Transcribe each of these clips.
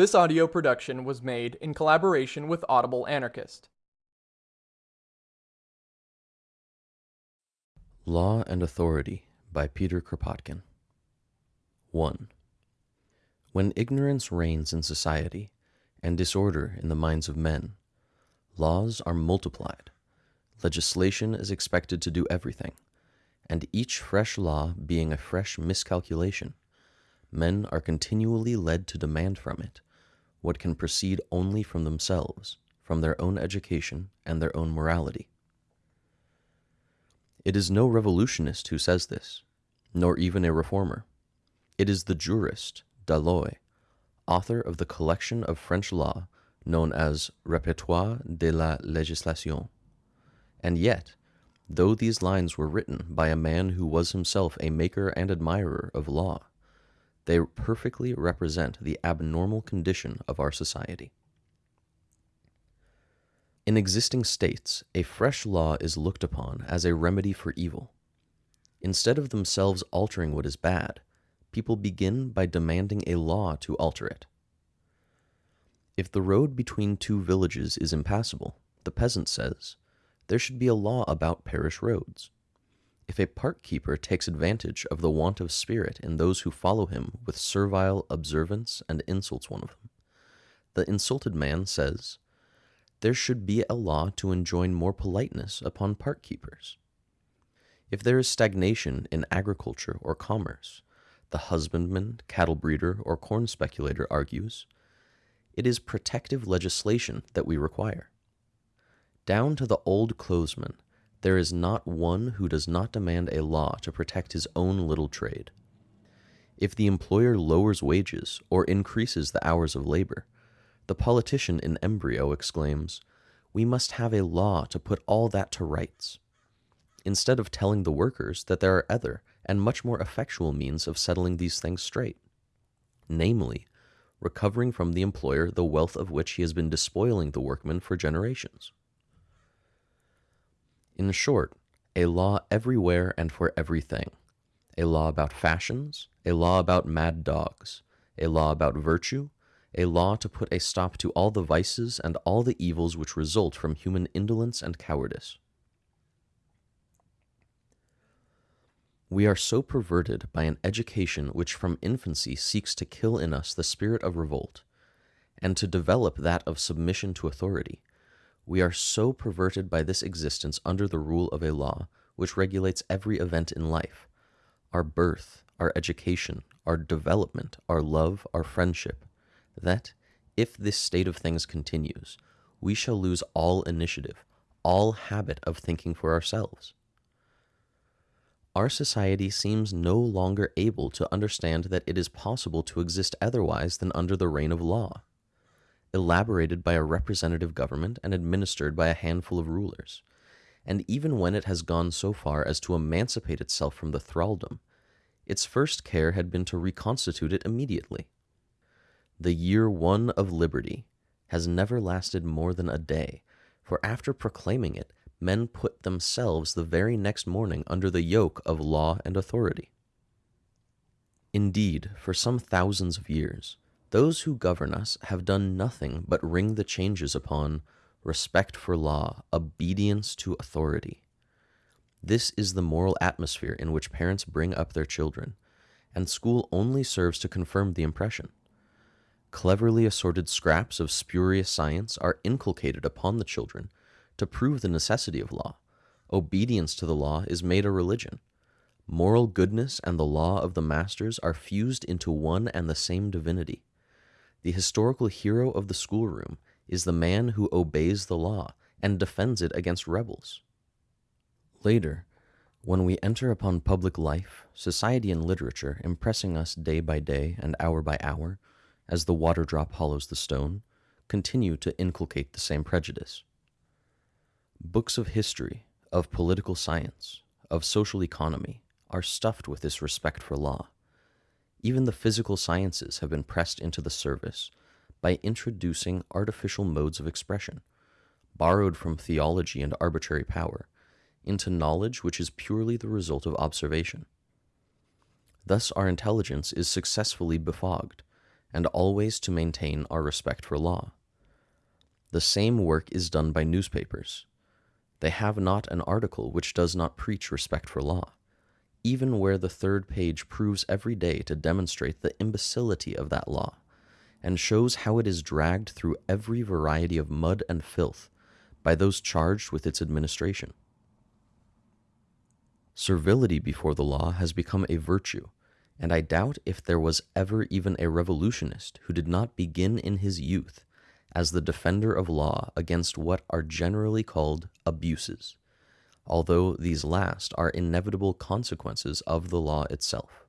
This audio production was made in collaboration with Audible Anarchist. Law and Authority by Peter Kropotkin 1. When ignorance reigns in society and disorder in the minds of men, laws are multiplied, legislation is expected to do everything, and each fresh law being a fresh miscalculation, men are continually led to demand from it what can proceed only from themselves, from their own education and their own morality. It is no revolutionist who says this, nor even a reformer. It is the jurist, Dalloz, author of the collection of French law known as Répertoire de la Législation. And yet, though these lines were written by a man who was himself a maker and admirer of law, they perfectly represent the abnormal condition of our society. In existing states, a fresh law is looked upon as a remedy for evil. Instead of themselves altering what is bad, people begin by demanding a law to alter it. If the road between two villages is impassable, the peasant says, there should be a law about parish roads. If a park keeper takes advantage of the want of spirit in those who follow him with servile observance and insults one of them, the insulted man says, There should be a law to enjoin more politeness upon park keepers. If there is stagnation in agriculture or commerce, the husbandman, cattle breeder, or corn speculator argues, it is protective legislation that we require. Down to the old clothesman, there is not one who does not demand a law to protect his own little trade. If the employer lowers wages or increases the hours of labor, the politician in embryo exclaims, We must have a law to put all that to rights, instead of telling the workers that there are other and much more effectual means of settling these things straight, namely, recovering from the employer the wealth of which he has been despoiling the workmen for generations. In short, a law everywhere and for everything. A law about fashions, a law about mad dogs, a law about virtue, a law to put a stop to all the vices and all the evils which result from human indolence and cowardice. We are so perverted by an education which from infancy seeks to kill in us the spirit of revolt, and to develop that of submission to authority, we are so perverted by this existence under the rule of a law which regulates every event in life. Our birth, our education, our development, our love, our friendship. That, if this state of things continues, we shall lose all initiative, all habit of thinking for ourselves. Our society seems no longer able to understand that it is possible to exist otherwise than under the reign of law elaborated by a representative government and administered by a handful of rulers. And even when it has gone so far as to emancipate itself from the thraldom, its first care had been to reconstitute it immediately. The year one of liberty has never lasted more than a day, for after proclaiming it, men put themselves the very next morning under the yoke of law and authority. Indeed, for some thousands of years, those who govern us have done nothing but ring the changes upon respect for law, obedience to authority. This is the moral atmosphere in which parents bring up their children, and school only serves to confirm the impression. Cleverly assorted scraps of spurious science are inculcated upon the children to prove the necessity of law. Obedience to the law is made a religion. Moral goodness and the law of the masters are fused into one and the same divinity. The historical hero of the schoolroom is the man who obeys the law and defends it against rebels. Later, when we enter upon public life, society and literature impressing us day by day and hour by hour, as the water drop hollows the stone, continue to inculcate the same prejudice. Books of history, of political science, of social economy are stuffed with this respect for law. Even the physical sciences have been pressed into the service by introducing artificial modes of expression, borrowed from theology and arbitrary power, into knowledge which is purely the result of observation. Thus our intelligence is successfully befogged, and always to maintain our respect for law. The same work is done by newspapers. They have not an article which does not preach respect for law, even where the third page proves every day to demonstrate the imbecility of that law, and shows how it is dragged through every variety of mud and filth by those charged with its administration. Servility before the law has become a virtue, and I doubt if there was ever even a revolutionist who did not begin in his youth as the defender of law against what are generally called abuses, although these last are inevitable consequences of the law itself.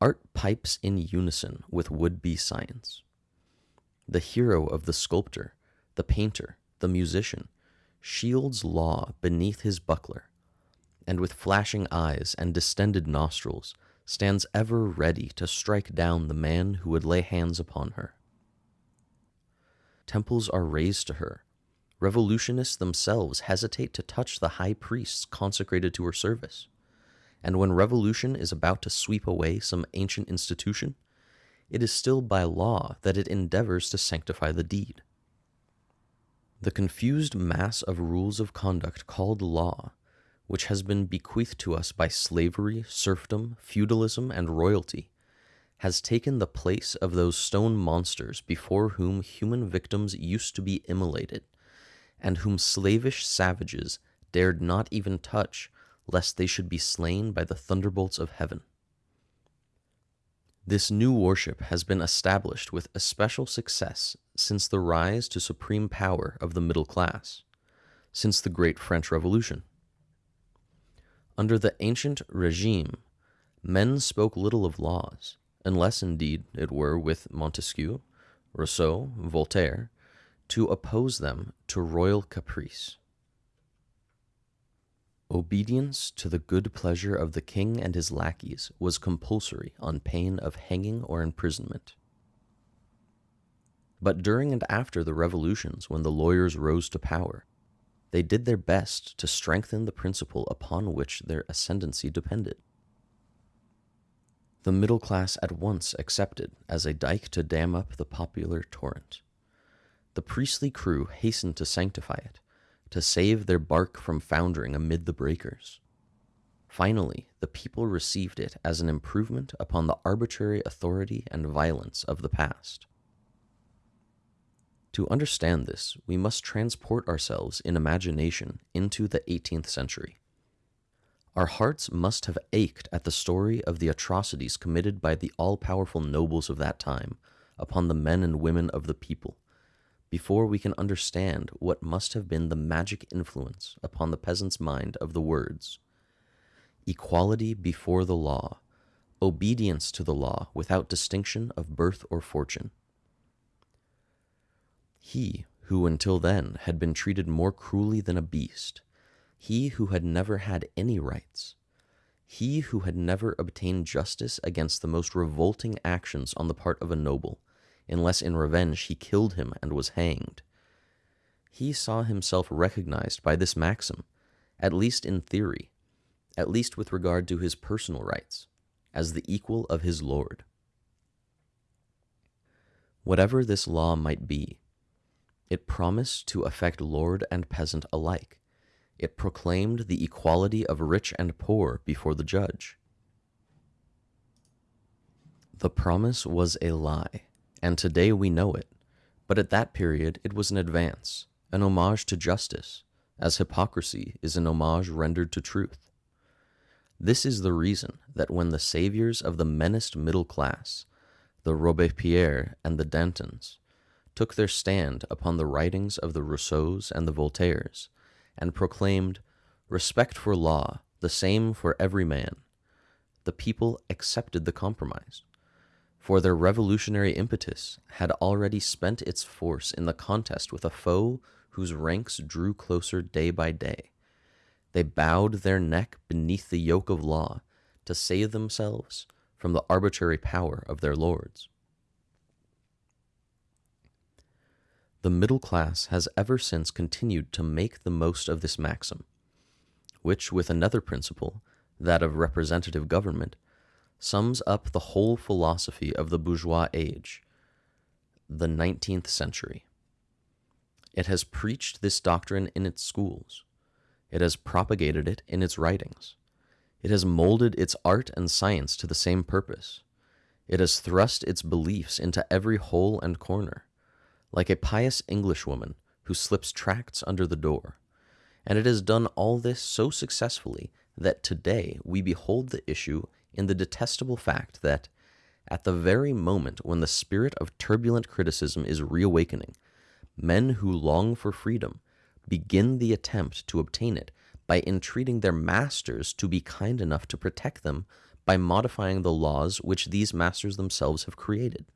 Art pipes in unison with would be science. The hero of the sculptor, the painter, the musician, shields law beneath his buckler, and with flashing eyes and distended nostrils stands ever ready to strike down the man who would lay hands upon her. Temples are raised to her. Revolutionists themselves hesitate to touch the high priests consecrated to her service. And when revolution is about to sweep away some ancient institution, it is still by law that it endeavors to sanctify the deed. The confused mass of rules of conduct called law which has been bequeathed to us by slavery, serfdom, feudalism, and royalty, has taken the place of those stone monsters before whom human victims used to be immolated, and whom slavish savages dared not even touch, lest they should be slain by the thunderbolts of heaven. This new worship has been established with especial success since the rise to supreme power of the middle class, since the great French Revolution. Under the ancient regime, men spoke little of laws, unless indeed it were with Montesquieu, Rousseau, Voltaire, to oppose them to royal caprice. Obedience to the good pleasure of the king and his lackeys was compulsory on pain of hanging or imprisonment. But during and after the revolutions, when the lawyers rose to power, they did their best to strengthen the principle upon which their ascendancy depended. The middle class at once accepted as a dike to dam up the popular torrent. The priestly crew hastened to sanctify it, to save their bark from foundering amid the breakers. Finally, the people received it as an improvement upon the arbitrary authority and violence of the past. To understand this, we must transport ourselves in imagination into the 18th century. Our hearts must have ached at the story of the atrocities committed by the all powerful nobles of that time upon the men and women of the people, before we can understand what must have been the magic influence upon the peasant's mind of the words equality before the law, obedience to the law without distinction of birth or fortune. He who until then had been treated more cruelly than a beast, he who had never had any rights, he who had never obtained justice against the most revolting actions on the part of a noble, unless in revenge he killed him and was hanged. He saw himself recognized by this maxim, at least in theory, at least with regard to his personal rights, as the equal of his lord. Whatever this law might be, it promised to affect lord and peasant alike. It proclaimed the equality of rich and poor before the judge. The promise was a lie, and today we know it, but at that period it was an advance, an homage to justice, as hypocrisy is an homage rendered to truth. This is the reason that when the saviors of the menaced middle class, the Robespierre and the Dantons, took their stand upon the writings of the Rousseaus and the Voltaires, and proclaimed respect for law, the same for every man. The people accepted the compromise, for their revolutionary impetus had already spent its force in the contest with a foe whose ranks drew closer day by day. They bowed their neck beneath the yoke of law to save themselves from the arbitrary power of their lords. The middle class has ever since continued to make the most of this maxim, which, with another principle, that of representative government, sums up the whole philosophy of the bourgeois age, the 19th century. It has preached this doctrine in its schools. It has propagated it in its writings. It has molded its art and science to the same purpose. It has thrust its beliefs into every hole and corner, like a pious Englishwoman who slips tracts under the door. And it has done all this so successfully that today we behold the issue in the detestable fact that, at the very moment when the spirit of turbulent criticism is reawakening, men who long for freedom begin the attempt to obtain it by entreating their masters to be kind enough to protect them by modifying the laws which these masters themselves have created.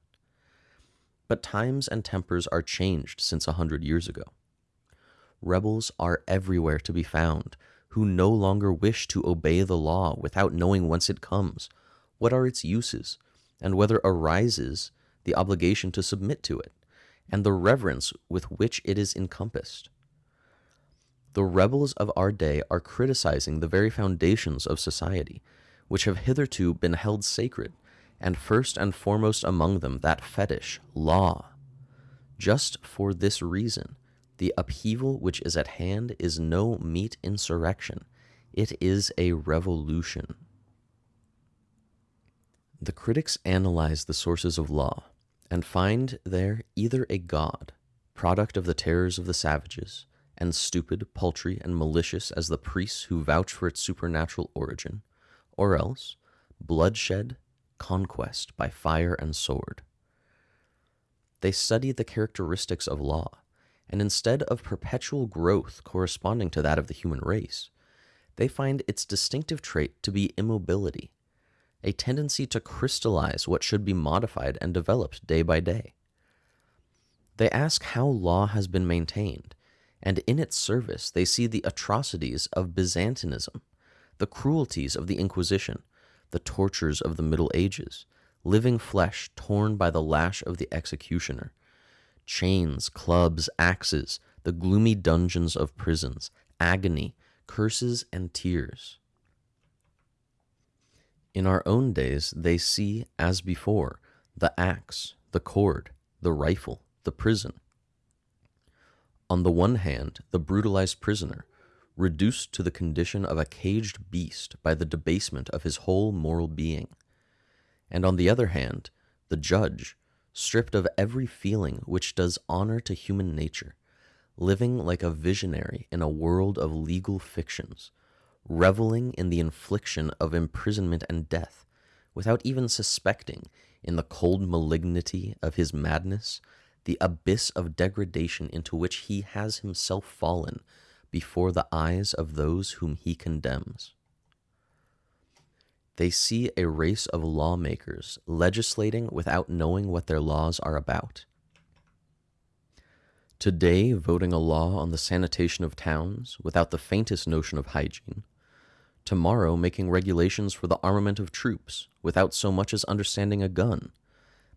But times and tempers are changed since a hundred years ago. Rebels are everywhere to be found who no longer wish to obey the law without knowing whence it comes, what are its uses, and whether arises the obligation to submit to it, and the reverence with which it is encompassed. The rebels of our day are criticizing the very foundations of society, which have hitherto been held sacred, and first and foremost among them that fetish, law. Just for this reason, the upheaval which is at hand is no meat insurrection, it is a revolution. The critics analyze the sources of law and find there either a god, product of the terrors of the savages, and stupid, paltry, and malicious as the priests who vouch for its supernatural origin, or else bloodshed, conquest by fire and sword. They study the characteristics of law and instead of perpetual growth corresponding to that of the human race, they find its distinctive trait to be immobility, a tendency to crystallize what should be modified and developed day by day. They ask how law has been maintained, and in its service they see the atrocities of Byzantinism, the cruelties of the Inquisition, the tortures of the Middle Ages, living flesh torn by the lash of the executioner, chains, clubs, axes, the gloomy dungeons of prisons, agony, curses, and tears. In our own days, they see, as before, the axe, the cord, the rifle, the prison. On the one hand, the brutalized prisoner, reduced to the condition of a caged beast by the debasement of his whole moral being. And on the other hand, the judge, stripped of every feeling which does honor to human nature, living like a visionary in a world of legal fictions, reveling in the infliction of imprisonment and death, without even suspecting, in the cold malignity of his madness, the abyss of degradation into which he has himself fallen before the eyes of those whom he condemns. They see a race of lawmakers legislating without knowing what their laws are about. Today, voting a law on the sanitation of towns without the faintest notion of hygiene. Tomorrow, making regulations for the armament of troops without so much as understanding a gun.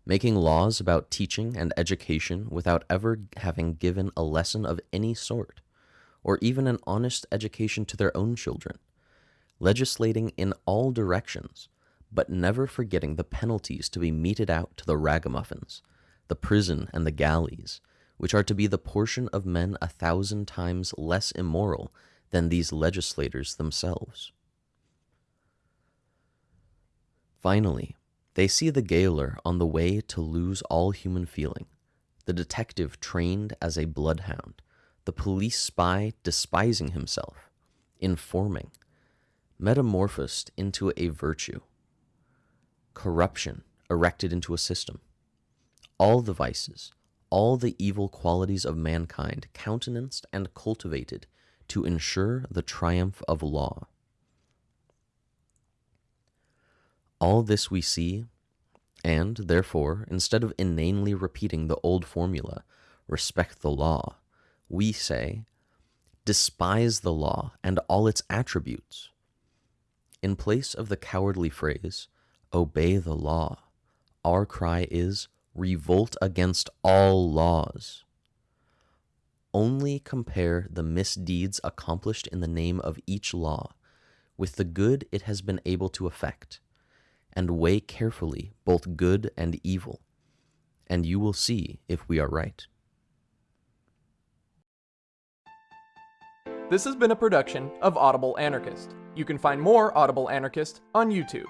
Making laws about teaching and education without ever having given a lesson of any sort, or even an honest education to their own children legislating in all directions, but never forgetting the penalties to be meted out to the ragamuffins, the prison and the galleys, which are to be the portion of men a thousand times less immoral than these legislators themselves. Finally, they see the gaoler on the way to lose all human feeling, the detective trained as a bloodhound, the police spy despising himself, informing, metamorphosed into a virtue, corruption erected into a system. All the vices, all the evil qualities of mankind countenanced and cultivated to ensure the triumph of law. All this we see, and, therefore, instead of inanely repeating the old formula, respect the law, we say, despise the law and all its attributes. In place of the cowardly phrase, obey the law, our cry is, revolt against all laws. Only compare the misdeeds accomplished in the name of each law with the good it has been able to effect, and weigh carefully both good and evil, and you will see if we are right. This has been a production of Audible Anarchist. You can find more Audible Anarchist on YouTube.